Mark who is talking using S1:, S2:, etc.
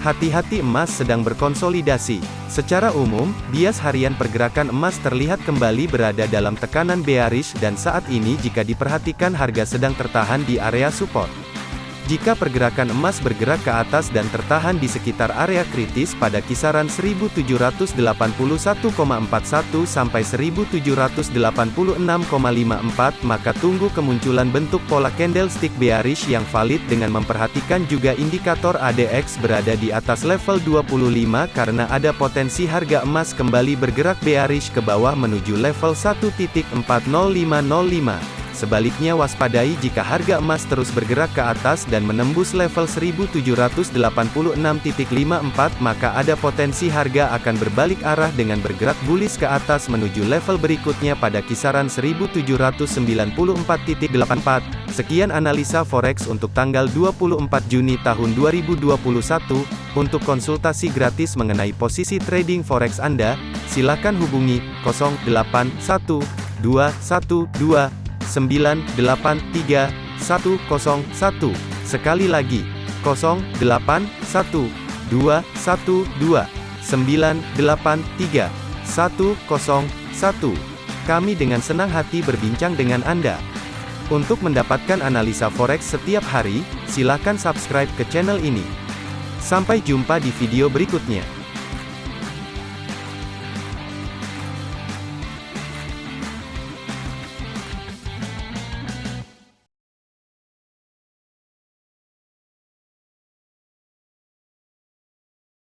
S1: Hati-hati emas sedang berkonsolidasi. Secara umum, bias harian pergerakan emas terlihat kembali berada dalam tekanan bearish dan saat ini jika diperhatikan harga sedang tertahan di area support. Jika pergerakan emas bergerak ke atas dan tertahan di sekitar area kritis pada kisaran 1781,41 sampai 1786,54 maka tunggu kemunculan bentuk pola candlestick bearish yang valid dengan memperhatikan juga indikator ADX berada di atas level 25 karena ada potensi harga emas kembali bergerak bearish ke bawah menuju level 1.40505. Sebaliknya waspadai jika harga emas terus bergerak ke atas dan menembus level 1786.54 maka ada potensi harga akan berbalik arah dengan bergerak bullish ke atas menuju level berikutnya pada kisaran 1794.84. Sekian analisa forex untuk tanggal 24 Juni tahun 2021. Untuk konsultasi gratis mengenai posisi trading forex Anda, silakan hubungi 081212 983 101. Sekali lagi, 0812 112 983 101. Kami dengan senang hati berbincang dengan Anda. Untuk mendapatkan analisa forex setiap hari, silakan subscribe ke channel ini. Sampai jumpa di video berikutnya.